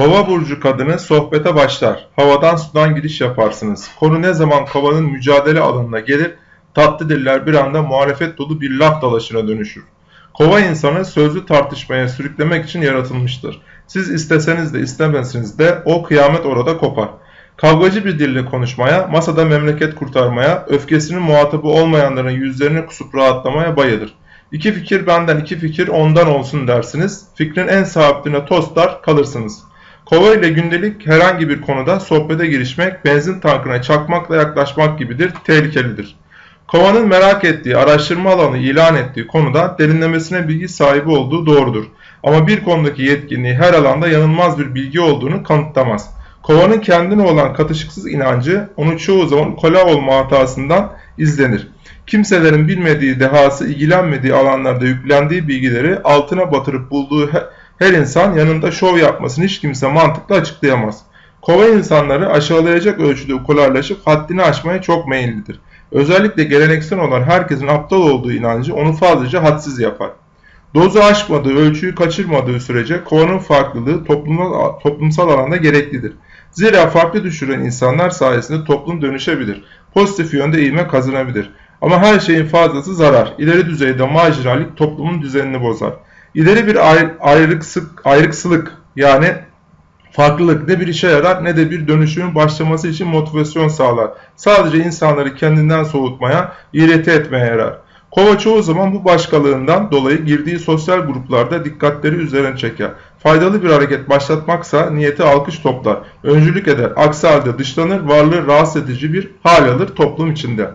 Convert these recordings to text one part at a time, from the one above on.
Kova burcu kadını sohbete başlar. Havadan sudan giriş yaparsınız. Konu ne zaman kovanın mücadele alanına gelir, tatlı diller bir anda muhalefet dolu bir laf dalaşına dönüşür. Kova insanı sözlü tartışmaya sürüklemek için yaratılmıştır. Siz isteseniz de istemeseniz de o kıyamet orada kopar. Kavgacı bir dille konuşmaya, masada memleket kurtarmaya, öfkesinin muhatabı olmayanların yüzlerine kusup rahatlamaya bayılır. İki fikir benden iki fikir ondan olsun dersiniz. Fikrin en sahipline tostlar kalırsınız. Kova ile gündelik herhangi bir konuda sohbete girişmek benzin tankına çakmakla yaklaşmak gibidir, tehlikelidir. Kovanın merak ettiği, araştırma alanı ilan ettiği konuda derinlemesine bilgi sahibi olduğu doğrudur. Ama bir konudaki yetkinliği her alanda yanılmaz bir bilgi olduğunu kanıtlamaz. Kovanın kendine olan katışıksız inancı onu çoğu zaman kola olma hatasından izlenir. Kimselerin bilmediği, dehası ilgilenmediği alanlarda yüklendiği bilgileri altına batırıp bulduğu her insan yanında şov yapmasını hiç kimse mantıklı açıklayamaz. Kova insanları aşağılayacak ölçüde ukularlaşıp haddini aşmaya çok meyillidir. Özellikle geleneksel olan herkesin aptal olduğu inancı onu fazlaca hadsiz yapar. Dozu aşmadığı, ölçüyü kaçırmadığı sürece kovanın farklılığı toplumsal, toplumsal alanda gereklidir. Zira farklı düşüren insanlar sayesinde toplum dönüşebilir. Pozitif yönde eğime kazanabilir. Ama her şeyin fazlası zarar. İleri düzeyde marjinallik toplumun düzenini bozar. İleri bir ayrıksık, ayrıksılık yani farklılık ne bir işe yarar ne de bir dönüşümün başlaması için motivasyon sağlar. Sadece insanları kendinden soğutmaya, iğreti etmeye yarar. Kova çoğu zaman bu başkalığından dolayı girdiği sosyal gruplarda dikkatleri üzerine çeker. Faydalı bir hareket başlatmaksa niyeti alkış toplar, öncülük eder. Aksi halde dışlanır, varlığı rahatsız edici bir hal alır toplum içinde.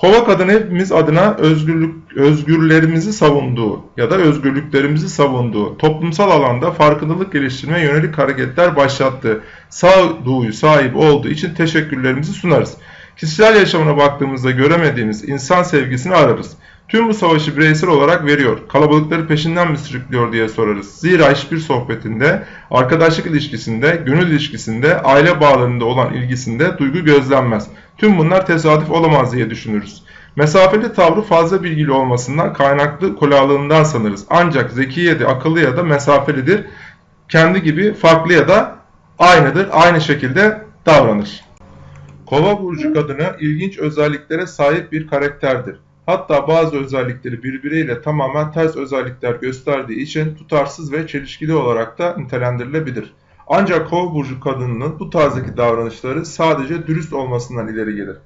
Kova kadını hepimiz adına özgürlük, özgürlerimizi savunduğu ya da özgürlüklerimizi savunduğu, toplumsal alanda farkındalık geliştirmeye yönelik hareketler başlattığı, sağduyu sahip olduğu için teşekkürlerimizi sunarız. Kişisel yaşamına baktığımızda göremediğimiz insan sevgisini ararız. Tüm bu savaşı bireysel olarak veriyor. Kalabalıkları peşinden mi sürüklüyor diye sorarız. Zira hiçbir sohbetinde, arkadaşlık ilişkisinde, gönül ilişkisinde, aile bağlarında olan ilgisinde duygu gözlenmez. Tüm bunlar tesadüf olamaz diye düşünürüz. Mesafeli tavrı fazla bilgili olmasından kaynaklı kolalığından sanırız. Ancak zeki ya da akıllı ya da mesafelidir. Kendi gibi farklı ya da aynıdır. Aynı şekilde davranır. Kova burcu kadını ilginç özelliklere sahip bir karakterdir. Hatta bazı özellikleri birbiriyle tamamen ters özellikler gösterdiği için tutarsız ve çelişkili olarak da nitelendirilebilir. Ancak kova burcu kadınının bu tarzdaki davranışları sadece dürüst olmasından ileri gelir.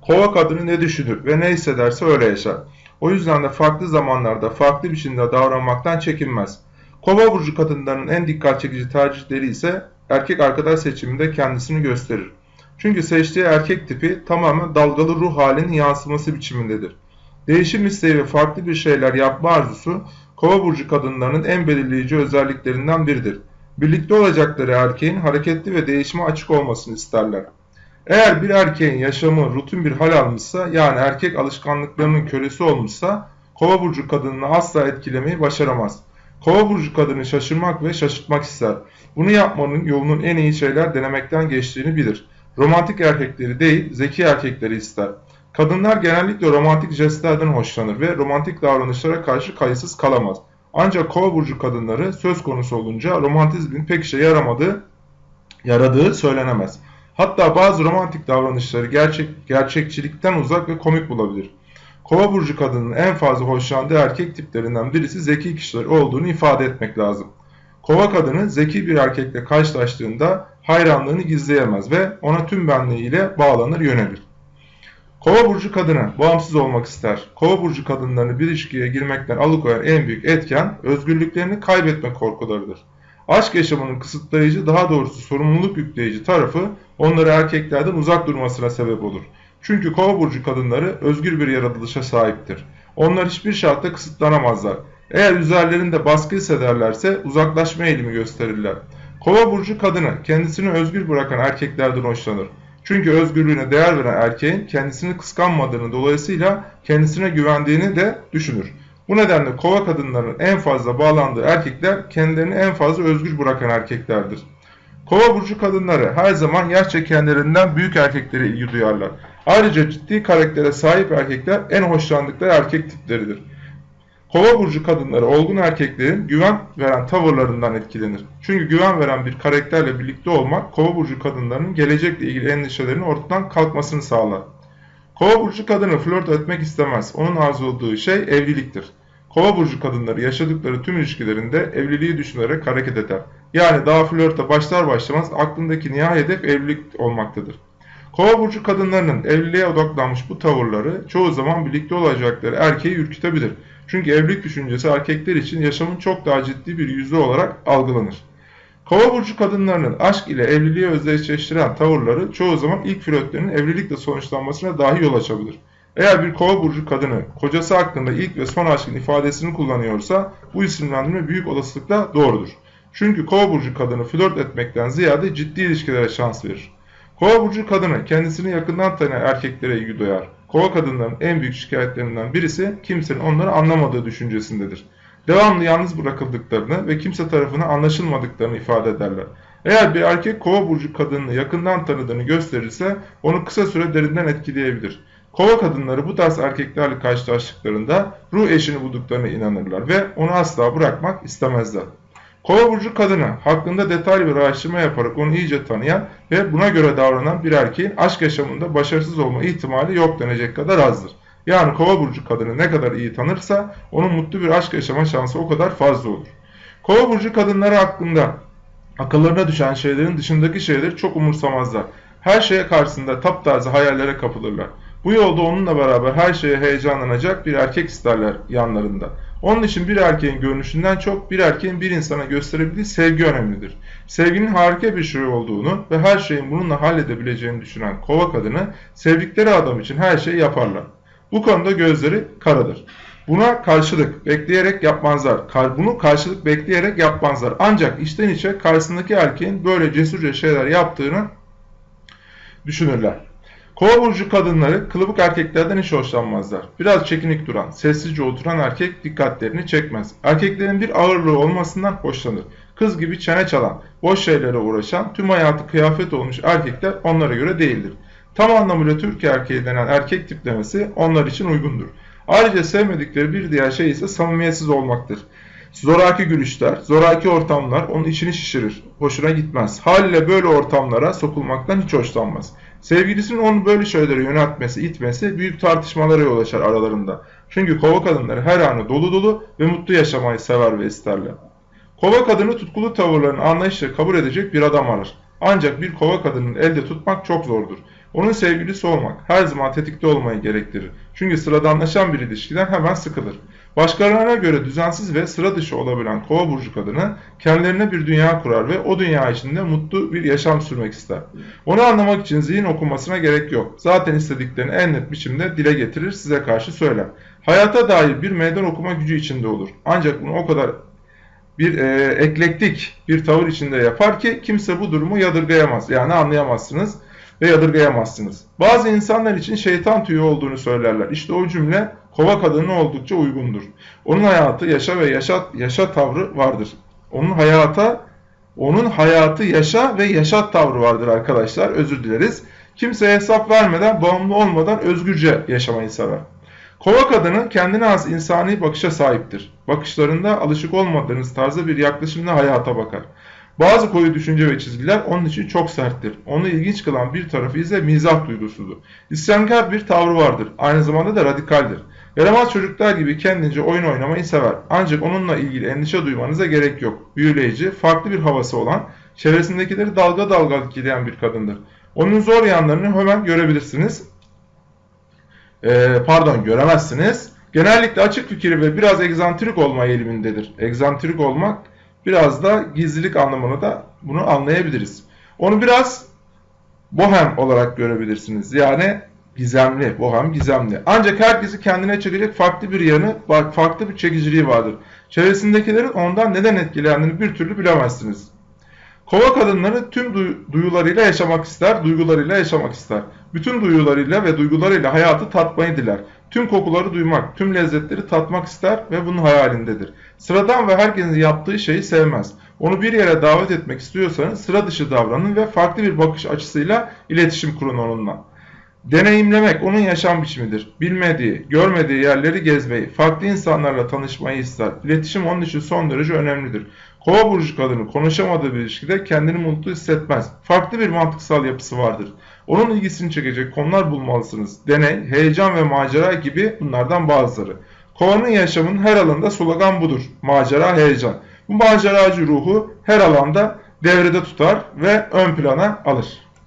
Kova kadını ne düşünür ve ne hissederse öyle yaşar. O yüzden de farklı zamanlarda farklı biçimde davranmaktan çekinmez. Kova burcu kadınlarının en dikkat çekici tercihleri ise erkek arkadaş seçiminde kendisini gösterir. Çünkü seçtiği erkek tipi tamamen dalgalı ruh halinin yansıması biçimindedir. Değişim isteği ve farklı bir şeyler yapma arzusu kova burcu kadınlarının en belirleyici özelliklerinden biridir. Birlikte olacakları erkeğin hareketli ve değişime açık olmasını isterler. Eğer bir erkeğin yaşamı rutin bir hal almışsa yani erkek alışkanlıklarının kölesi olmuşsa kova burcu kadınını asla etkilemeyi başaramaz. Kova burcu kadını şaşırmak ve şaşırtmak ister. Bunu yapmanın yolunun en iyi şeyler denemekten geçtiğini bilir. Romantik erkekleri değil, zeki erkekleri ister. Kadınlar genellikle romantik jestlerden hoşlanır ve romantik davranışlara karşı kayıtsız kalamaz. Ancak kova burcu kadınları söz konusu olunca romantizmin pek işe yaramadığı, yaradığı söylenemez. Hatta bazı romantik davranışları gerçek, gerçekçilikten uzak ve komik bulabilir. Kova burcu kadının en fazla hoşlandığı erkek tiplerinden birisi zeki kişiler olduğunu ifade etmek lazım. Kova kadını zeki bir erkekle karşılaştığında hayranlığını gizleyemez ve ona tüm benliğiyle bağlanır yönelir. Kova burcu kadını bağımsız olmak ister. Kova burcu kadınlarını bir ilişkiye girmekten alıkoyan en büyük etken özgürlüklerini kaybetme korkularıdır. Aşk yaşamının kısıtlayıcı daha doğrusu sorumluluk yükleyici tarafı onları erkeklerden uzak durmasına sebep olur. Çünkü kova burcu kadınları özgür bir yaratılışa sahiptir. Onlar hiçbir şartta kısıtlanamazlar. Eğer üzerlerinde baskı hissederlerse uzaklaşma eğilimi gösterirler. Kova burcu kadını kendisini özgür bırakan erkeklerden hoşlanır. Çünkü özgürlüğüne değer veren erkeğin kendisini kıskanmadığını dolayısıyla kendisine güvendiğini de düşünür. Bu nedenle kova kadınlarının en fazla bağlandığı erkekler kendilerini en fazla özgür bırakan erkeklerdir. Kova burcu kadınları her zaman yaşça kendilerinden büyük erkeklere ilgi duyarlar. Ayrıca ciddi karaktere sahip erkekler en hoşlandıkları erkek tipleridir. Kova burcu kadınları olgun erkeklerin güven veren tavırlarından etkilenir. Çünkü güven veren bir karakterle birlikte olmak kova burcu kadınlarının gelecekle ilgili endişelerinin ortadan kalkmasını sağlar. Kova burcu kadını flört etmek istemez. Onun arzuladığı şey evliliktir. Kova burcu kadınları yaşadıkları tüm ilişkilerinde evliliği düşünerek hareket eder. Yani daha flörte başlar başlamaz aklındaki nihai hedef evlilik olmaktadır. Kova burcu kadınlarının evliliğe odaklanmış bu tavırları çoğu zaman birlikte olacakları erkeği ürkütebilir. Çünkü evlilik düşüncesi erkekler için yaşamın çok daha ciddi bir yüzü olarak algılanır. Kova burcu kadınlarının aşk ile evliliği özdeşleştiren tavırları çoğu zaman ilk flörtlerinin evlilikle sonuçlanmasına dahi yol açabilir. Eğer bir kova burcu kadını kocası hakkında ilk ve son aşkın ifadesini kullanıyorsa bu isimlendirme büyük olasılıkla doğrudur. Çünkü kova burcu kadını flört etmekten ziyade ciddi ilişkilere şans verir. Kova burcu kadını kendisini yakından tanıyan erkeklere ilgi duyar. Kova kadınların en büyük şikayetlerinden birisi kimsenin onları anlamadığı düşüncesindedir. Devamlı yalnız bırakıldıklarını ve kimse tarafından anlaşılmadıklarını ifade ederler. Eğer bir erkek kova burcu kadınını yakından tanıdığını gösterirse onu kısa süre derinden etkileyebilir. Kova kadınları bu tarz erkeklerle karşılaştıklarında ruh eşini bulduklarına inanırlar ve onu asla bırakmak istemezler. Kova burcu kadını hakkında detaylı bir araştırma yaparak onu iyice tanıyan ve buna göre davranan bir erkeğin aşk yaşamında başarısız olma ihtimali yok denecek kadar azdır. Yani kova burcu kadını ne kadar iyi tanırsa onun mutlu bir aşk yaşama şansı o kadar fazla olur. Kova burcu kadınları hakkında akıllarına düşen şeylerin dışındaki şeyleri çok umursamazlar. Her şeye karşısında taptaze hayallere kapılırlar. Bu yolda onunla beraber her şeye heyecanlanacak bir erkek isterler yanlarında. Onun için bir erkeğin görünüşünden çok bir erkeğin bir insana gösterebildiği sevgi önemlidir. Sevginin harika bir şey olduğunu ve her şeyin bununla halledebileceğini düşünen kova kadını sevdikleri adam için her şeyi yaparlar. Bu konuda gözleri karadır. Buna karşılık bekleyerek yapmazlar. Bunu karşılık bekleyerek yapmazlar. Ancak içten içe karşısındaki erkeğin böyle cesurca şeyler yaptığını düşünürler. Kova burcu kadınları kılıbık erkeklerden hiç hoşlanmazlar. Biraz çekinik duran, sessizce oturan erkek dikkatlerini çekmez. Erkeklerin bir ağırlığı olmasından hoşlanır. Kız gibi çene çalan, boş şeylere uğraşan, tüm hayatı kıyafet olmuş erkekler onlara göre değildir. Tam anlamıyla Türk erkeği denen erkek tiplemesi onlar için uygundur. Ayrıca sevmedikleri bir diğer şey ise samimiyetsiz olmaktır. Zoraki gülüşler, zoraki ortamlar onun içini şişirir. Hoşuna gitmez. Haliyle böyle ortamlara sokulmaktan hiç hoşlanmaz. Sevgilisinin onu böyle şeylere yöneltmesi, itmesi büyük tartışmalara yol açar aralarında. Çünkü kova kadınları her anı dolu dolu ve mutlu yaşamayı sever ve isterler. Kova kadını tutkulu tavırlarını anlayışla kabul edecek bir adam arar. Ancak bir kova kadının elde tutmak çok zordur. Onun sevgilisi olmak her zaman tetikte olmayı gerektirir. Çünkü sıradanlaşan bir ilişkiden hemen sıkılır. Başkalarına göre düzensiz ve sıra dışı olabilen kova burcu kadını kendilerine bir dünya kurar ve o dünya içinde mutlu bir yaşam sürmek ister. Onu anlamak için zihin okumasına gerek yok. Zaten istediklerini en net biçimde dile getirir size karşı söyler. Hayata dair bir meydan okuma gücü içinde olur. Ancak bunu o kadar bir e, eklektik bir tavır içinde yapar ki kimse bu durumu yadırgayamaz. Yani anlayamazsınız ve yadırgayamazsınız. Bazı insanlar için şeytan tüyü olduğunu söylerler. İşte o cümle kova kadını oldukça uygundur. Onun hayatı, yaşa ve yaşat, yaşa tavrı vardır. Onun hayata, onun hayatı, yaşa ve yaşat tavrı vardır arkadaşlar. Özür dileriz. Kimseye hesap vermeden, bağımlı olmadan özgürce yaşamayı sever. Kova kadını kendine az insani bakışa sahiptir. Bakışlarında alışık olmadığınız tarzda bir yaklaşımla hayata bakar. Bazı koyu düşünce ve çizgiler onun için çok serttir. Onu ilginç kılan bir tarafı ise mizah duygusudur. İsyankar bir tavrı vardır. Aynı zamanda da radikaldir. Yaramaz çocuklar gibi kendince oyun oynamayı sever. Ancak onunla ilgili endişe duymanıza gerek yok. Büyüleyici, farklı bir havası olan, çevresindekileri dalga dalga etkileyen bir kadındır. Onun zor yanlarını hemen görebilirsiniz. Ee, pardon göremezsiniz. Genellikle açık fikir ve biraz egzantrik olma eğilimindedir. Egzantrik olmak biraz da gizlilik anlamına da bunu anlayabiliriz. Onu biraz bohem olarak görebilirsiniz. Yani gizemli, bohem gizemli. Ancak herkesi kendine çekecek farklı bir yanı, farklı bir çekiciliği vardır. Çevresindekilerin ondan neden etkilendiğini bir türlü bilemezsiniz. Kova kadınları tüm duyularıyla yaşamak ister, duygularıyla yaşamak ister. Bütün duyularıyla ve duygularıyla hayatı tatmayı diler. Tüm kokuları duymak, tüm lezzetleri tatmak ister ve bunun hayalindedir. Sıradan ve herkesin yaptığı şeyi sevmez. Onu bir yere davet etmek istiyorsanız sıra dışı davranın ve farklı bir bakış açısıyla iletişim kurun onunla. Deneyimlemek onun yaşam biçimidir. Bilmediği, görmediği yerleri gezmeyi, farklı insanlarla tanışmayı ister. İletişim onun için son derece önemlidir. Kova burcu kadını konuşamadığı bir ilişkide kendini mutlu hissetmez. Farklı bir mantıksal yapısı vardır. Onun ilgisini çekecek konular bulmalısınız. Deney, heyecan ve macera gibi bunlardan bazıları. Kovanın yaşamının her alanda slogan budur. Macera, heyecan. Bu maceracı ruhu her alanda devrede tutar ve ön plana alır.